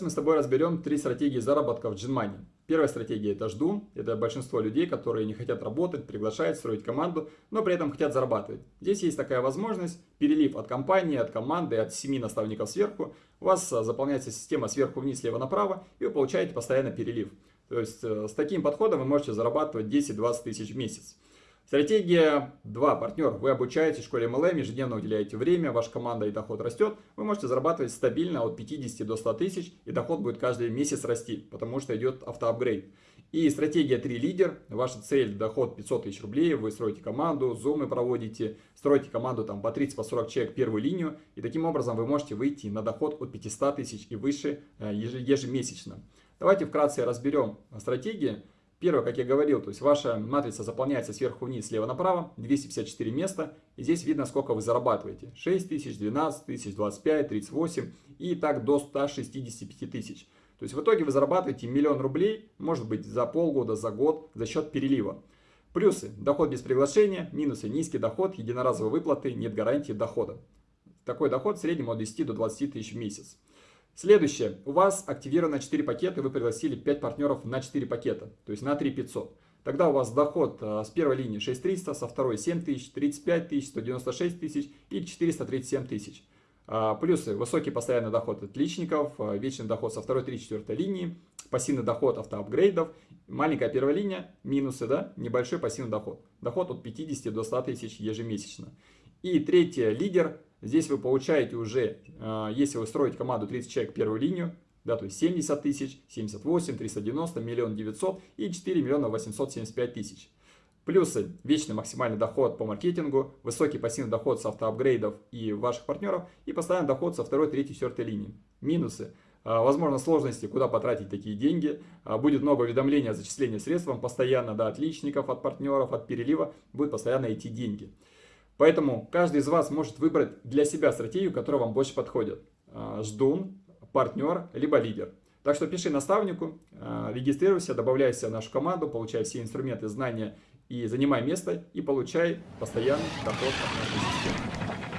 мы с тобой разберем три стратегии заработка в GenMoney. Первая стратегия это жду. Это большинство людей, которые не хотят работать, приглашать, строить команду, но при этом хотят зарабатывать. Здесь есть такая возможность, перелив от компании, от команды, от семи наставников сверху. У вас а, заполняется система сверху вниз, слева направо, и вы получаете постоянно перелив. То есть э, с таким подходом вы можете зарабатывать 10-20 тысяч в месяц. Стратегия 2. Партнер. Вы обучаете в школе MLM, ежедневно уделяете время, ваша команда и доход растет. Вы можете зарабатывать стабильно от 50 до 100 тысяч, и доход будет каждый месяц расти, потому что идет автоапгрейд. И стратегия 3 лидер. Ваша цель доход 500 тысяч рублей. Вы строите команду, зумы проводите, строите команду там по 30-40 по человек первую линию. И таким образом вы можете выйти на доход от 500 тысяч и выше э, ежемесячно. Давайте вкратце разберем стратегии. Первое, как я говорил, то есть ваша матрица заполняется сверху вниз, слева направо, 254 места. И здесь видно, сколько вы зарабатываете. 6 тысяч, 12 тысяч, 25, 38 и так до 165 тысяч. То есть в итоге вы зарабатываете миллион рублей, может быть за полгода, за год, за счет перелива. Плюсы. Доход без приглашения, минусы. Низкий доход, единоразовые выплаты, нет гарантии дохода. Такой доход в среднем от 10 до 20 тысяч в месяц. Следующее. У вас активировано 4 пакета, вы пригласили 5 партнеров на 4 пакета, то есть на 3500. Тогда у вас доход э, с первой линии 6300, со второй 7000, 35 тысяч, 196 тысяч и 437 тысяч. А, плюсы. Высокий постоянный доход отличников, э, вечный доход со второй, 3-4 линии, пассивный доход автоапгрейдов, маленькая первая линия, минусы, да, небольшой пассивный доход. Доход от 50 до 100 тысяч ежемесячно. И третье, лидер, Здесь вы получаете уже, а, если вы строите команду 30 человек первую линию, да, то есть 70 тысяч, 78, 390, миллион 900 и 4 миллиона 875 тысяч. Плюсы – вечный максимальный доход по маркетингу, высокий пассивный доход с автоапгрейдов и ваших партнеров и постоянный доход со второй, третьей, четвертой линии. Минусы а, – возможно сложности, куда потратить такие деньги, а, будет много уведомлений о зачислении средств вам постоянно, да, от личников, от партнеров, от перелива, будет постоянно идти деньги. Поэтому каждый из вас может выбрать для себя стратегию, которая вам больше подходит. А, ждун, партнер, либо лидер. Так что пиши наставнику, а, регистрируйся, добавляйся в нашу команду, получай все инструменты, знания и занимай место и получай постоянный доход от нашей системы.